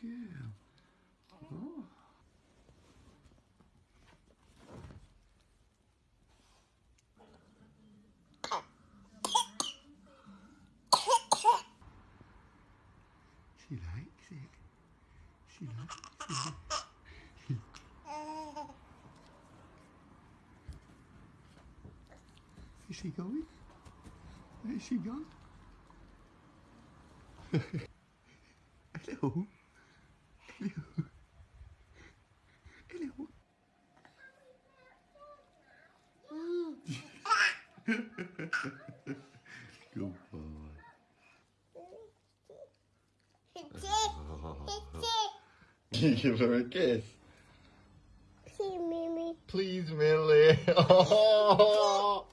girl. Oh. She likes it. She likes it. Is she going? Is she gone? Hello. Hello. Hello. Good boy. You give her a kiss. See, Mimi. Please, Millie.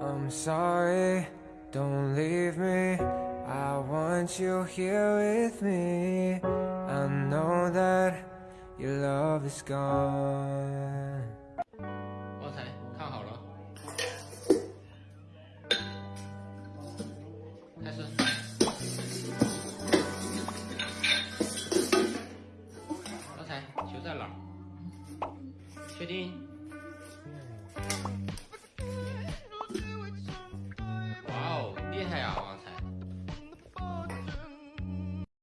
I'm sorry, don't leave me. I want you here with me. I know that your love is gone. 旺财看好了，开始。旺财球在哪儿？确定？